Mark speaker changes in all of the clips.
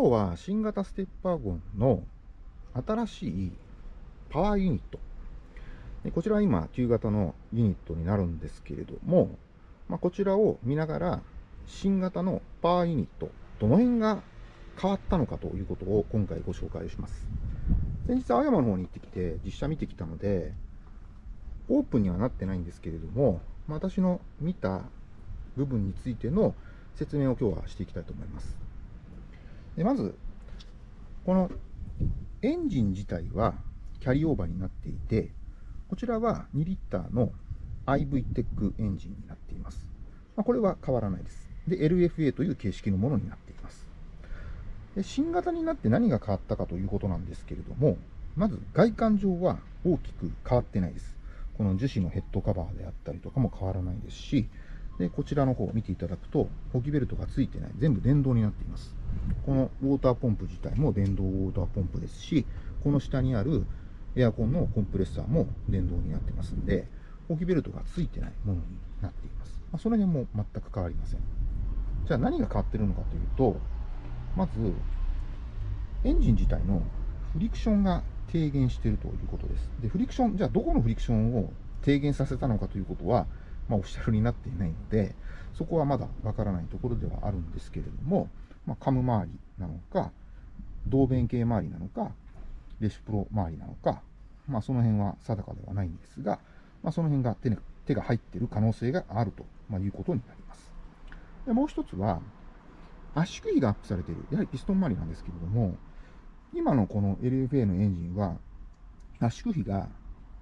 Speaker 1: 今日は新型ステッパーゴンの新しいパワーユニット。こちらは今旧型のユニットになるんですけれども、まあ、こちらを見ながら新型のパワーユニット、どの辺が変わったのかということを今回ご紹介します。先日青山の方に行ってきて実写見てきたので、オープンにはなってないんですけれども、私の見た部分についての説明を今日はしていきたいと思います。でまず、このエンジン自体はキャリーオーバーになっていて、こちらは2リッターの IV テックエンジンになっています。まあ、これは変わらないです。で、LFA という形式のものになっています。で新型になって何が変わったかということなんですけれども、まず外観上は大きく変わってないです。この樹脂のヘッドカバーであったりとかも変わらないですし、でこちらの方を見ていただくと、補給ベルトがついてない、全部電動になっています。このウォーターポンプ自体も電動ウォーターポンプですし、この下にあるエアコンのコンプレッサーも電動になってますんで、補給ベルトがついてないものになっています。まあ、その辺も全く変わりません。じゃあ何が変わってるのかというと、まず、エンジン自体のフリクションが低減しているということです。で、フリクション、じゃあどこのフリクションを低減させたのかということは、まあ、オフィシャルになっていないので、そこはまだわからないところではあるんですけれども、まあ、カム周りなのか、導弁系周りなのか、レシプロ周りなのか、まあ、その辺は定かではないんですが、まあ、その辺が手手が入っている可能性があると、いうことになります。でもう一つは、圧縮比がアップされている。やはりピストン周りなんですけれども、今のこの LFA のエンジンは、圧縮比が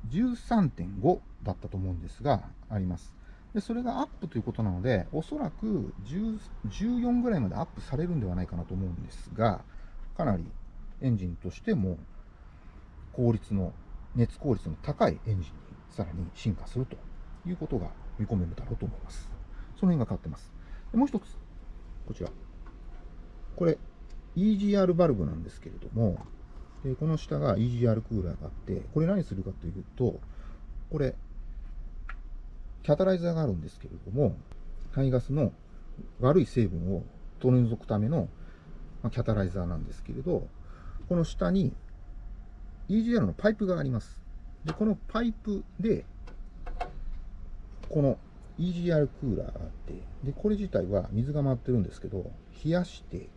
Speaker 1: 13.5だったと思うんですが、あります。でそれがアップということなので、おそらく14ぐらいまでアップされるんではないかなと思うんですが、かなりエンジンとしても効率の、熱効率の高いエンジンにさらに進化するということが見込めるだろうと思います。その辺が変わってます。でもう一つ、こちら。これ、EGR バルブなんですけれども、でこの下が EGR クーラーがあって、これ何するかというと、これ、キャタライザーがあるんですけれども、排ガスの悪い成分を取り除くための、まキャタライザーなんですけれど、この下に EGR のパイプがあります。で、このパイプで、この EGR クーラーがあって、で、これ自体は水が回ってるんですけど、冷やして、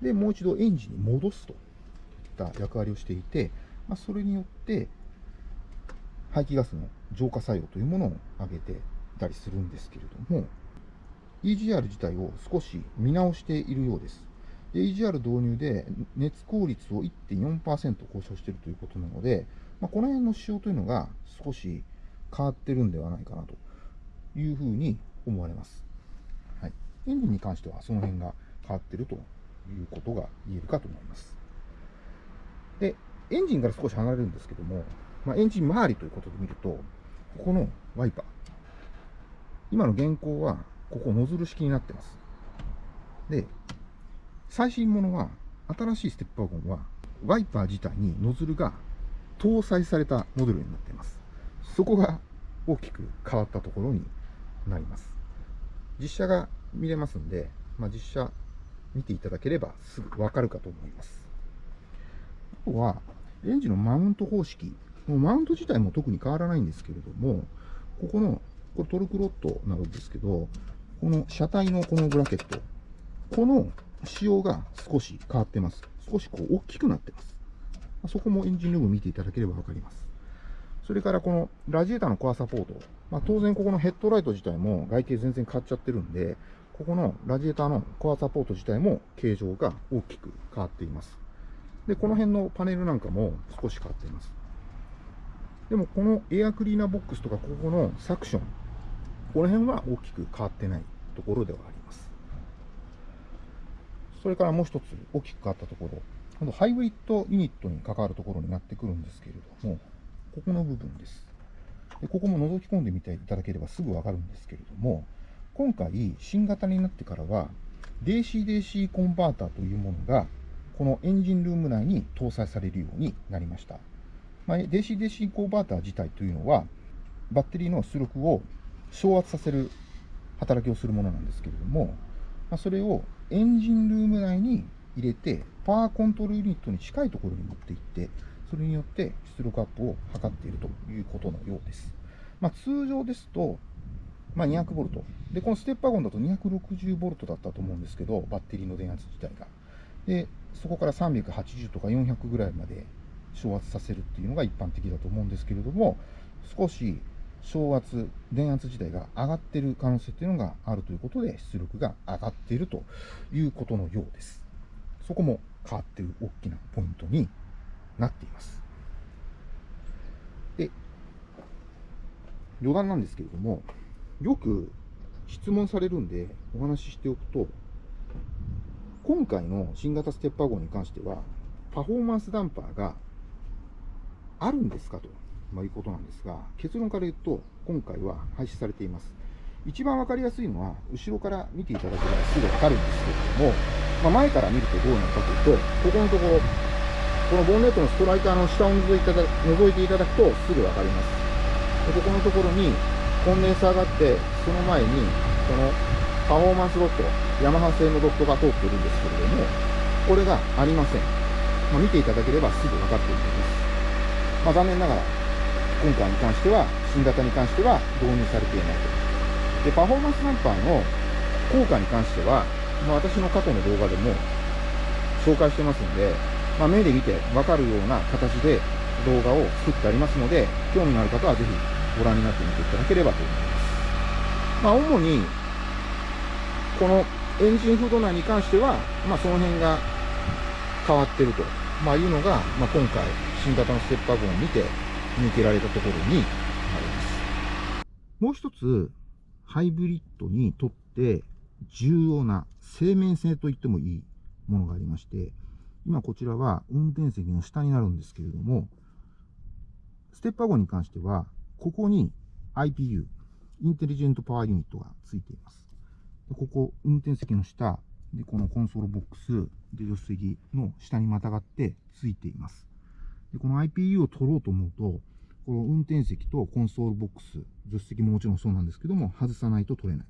Speaker 1: で、もう一度エンジンに戻すといった役割をしていて、まあ、それによって、排気ガスの浄化作用というものを上げていたりするんですけれども、EGR 自体を少し見直しているようです。EGR 導入で熱効率を1.4%向上しているということなので、まあ、この辺の仕様というのが少し変わってるんではないかなというふうに思われます。はい、エンジンに関してはその辺が変わっているということが言えるかと思います。で、エンジンから少し離れるんですけども、まあ、エンジン周りということで見ると、ここのワイパー。今の現行は、ここノズル式になってます。で、最新ものは、新しいステップワゴンは、ワイパー自体にノズルが搭載されたモデルになっています。そこが大きく変わったところになります。実写が見れますんで、まあ、実写見ていただければすぐわかるかと思います。あとは、エンジンのマウント方式。もうマウント自体も特に変わらないんですけれども、ここの、これトルクロットなんですけど、この車体のこのブラケット、この仕様が少し変わってます。少しこう大きくなってます。そこもエンジンルーム見ていただければわかります。それからこのラジエーターのコアサポート。まあ、当然ここのヘッドライト自体も外形全然変わっちゃってるんで、ここのラジエーターのコアサポート自体も形状が大きく変わっています。で、この辺のパネルなんかも少し変わっています。でもこのエアクリーナーボックスとかここのサクション、この辺は大きく変わってないところではあります。それからもう一つ大きく変わったところ、今度ハイブリッドユニットに関わるところになってくるんですけれども、ここの部分です。でここも覗き込んでみていただければすぐわかるんですけれども、今回新型になってからは DC-DC コンバーターというものがこのエンジンルーム内に搭載されるようになりました。まあ、DC-DC コンバーター自体というのはバッテリーの出力を昇圧させる働きをするものなんですけれども、まあ、それをエンジンルーム内に入れてパワーコントロールユニットに近いところに持っていって、それによって出力アップを図っているということのようです。まあ、通常ですと、まあ、200ボルト。で、このステップワゴンだと260ボルトだったと思うんですけど、バッテリーの電圧自体が。で、そこから380とか400ぐらいまで昇圧させるっていうのが一般的だと思うんですけれども、少し昇圧、電圧自体が上がってる可能性っていうのがあるということで、出力が上がっているということのようです。そこも変わっている大きなポイントになっています。で、余談なんですけれども、よく質問されるんでお話ししておくと、今回の新型ステッパー号に関しては、パフォーマンスダンパーがあるんですかと、ま、いうことなんですが、結論から言うと、今回は廃止されています。一番わかりやすいのは、後ろから見ていただければすぐわかるんですけれども、まあ、前から見るとどうなるかというと、ここのところ、このボンネットのストライカーの下を覗いていただ覗いていただくとすぐわかります。でここのところにコンデンサーがあって、その前に、このパフォーマンスドット、ヤマハ製のドットが通っているんですけれども、これがありません。まあ、見ていただければすぐわかっていると思います。まあ、残念ながら、今回に関しては、新型に関しては導入されていないと。で、パフォーマンスナンパーの効果に関しては、まあ、私の過去の動画でも紹介してますので、まあ、目で見てわかるような形で動画を作ってありますので、興味のある方はぜひご覧になってみていただければと思います。まあ、主に、このエンジンフード内に関しては、まあ、その辺が変わってると、まあ、いうのが、まあ、今回、新型のステップアゴンを見て見受けられたところになります。もう一つ、ハイブリッドにとって重要な生命性と言ってもいいものがありまして、今こちらは運転席の下になるんですけれども、ステップワゴンに関しては、ここに IPU、インテリジェントパワーユニットがついています。ここ、運転席の下、で、このコンソールボックス、で、助手席の下にまたがってついています。で、この IPU を取ろうと思うと、この運転席とコンソールボックス、助手席ももちろんそうなんですけども、外さないと取れない。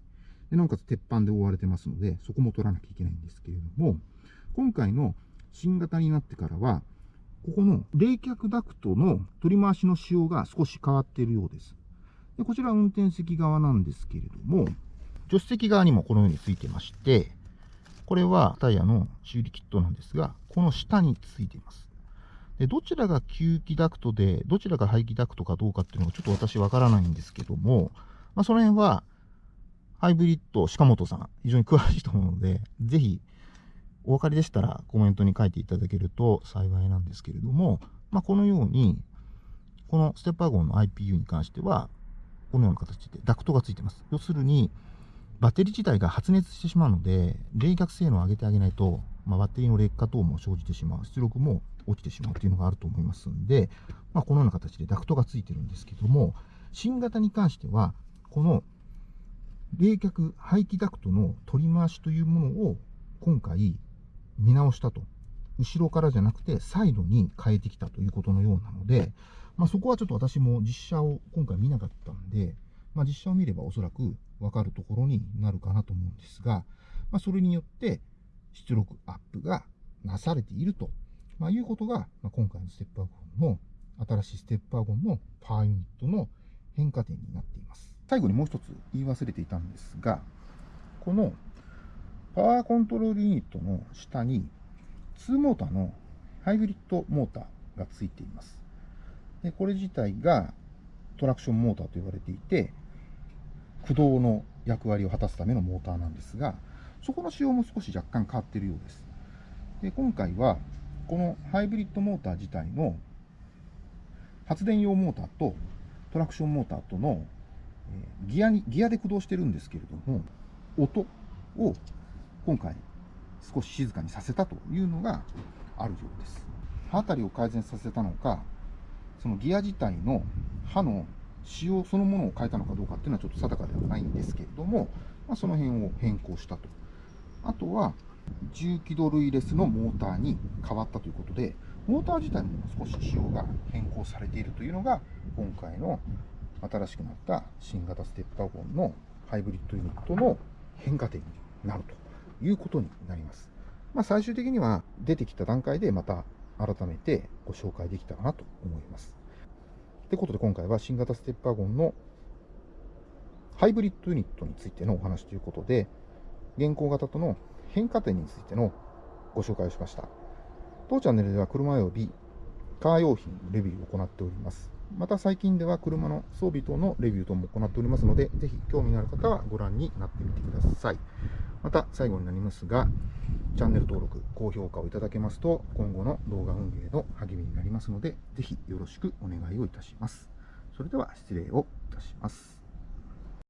Speaker 1: で、なおかつ鉄板で覆われてますので、そこも取らなきゃいけないんですけれども、今回の新型になってからは、ここの冷却ダクトの取り回しの仕様が少し変わっているようです。でこちら運転席側なんですけれども、助手席側にもこのようについてまして、これはタイヤの修理キットなんですが、この下についています。でどちらが吸気ダクトで、どちらが排気ダクトかどうかっていうのがちょっと私わからないんですけども、まあ、その辺は、ハイブリッド、鹿本さん、非常に詳しいと思うので、ぜひお分かりでしたらコメントに書いていただけると幸いなんですけれども、まあ、このように、このステップワゴンの IPU に関しては、このような形でダクトがついてます。要するに、バッテリー自体が発熱してしまうので、冷却性能を上げてあげないと、まあ、バッテリーの劣化等も生じてしまう、出力も落ちてしまうというのがあると思いますんで、まあ、このような形でダクトがついてるんですけども、新型に関しては、この冷却排気ダクトの取り回しというものを今回見直したと。後ろからじゃなくて、サイドに変えてきたということのようなので、まあ、そこはちょっと私も実写を今回見なかったんで、まあ、実写を見ればおそらくわかるところになるかなと思うんですが、まあ、それによって出力アップがなされていると、まあ、いうことが、まあ、今回のステップワゴンの、新しいステップワゴンのパワーユニットの変化点になっています。最後にもう一つ言い忘れていたんですが、このパワーコントロールユニットの下に、2モーターのハイブリッドモーターがついています。でこれ自体がトラクションモーターと言われていて、駆動の役割を果たすためのモーターなんですが、そこの仕様も少し若干変わっているようです。で今回は、このハイブリッドモーター自体の発電用モーターとトラクションモーターとのギアにギアで駆動してるんですけれども、音を今回少し静かにさせたというのがあるようです。刃あたりを改善させたのか、そのギア自体の刃の仕様そのものを変えたのかどうかっていうのはちょっと定かではないんですけれども、まあ、その辺を変更したと。あとは、重機動類レスのモーターに変わったということで、モーター自体も少し仕様が変更されているというのが、今回の新しくなった新型ステップワゴンのハイブリッドユニットの変化点になるということになります。まあ、最終的には出てきた段階でまた改めてご紹介できたらなと思います。ということで今回は新型ステップワゴンのハイブリッドユニットについてのお話ということで、現行型との変化点についてのご紹介をしました。当チャンネルでは車及びカー用品レビューを行っております。また最近では車の装備等のレビュー等も行っておりますので、ぜひ興味のある方はご覧になってみてください。また最後になりますが、チャンネル登録、高評価をいただけますと、今後の動画運営の励みになりますので、ぜひよろしくお願いをいたします。それでは失礼をいたします。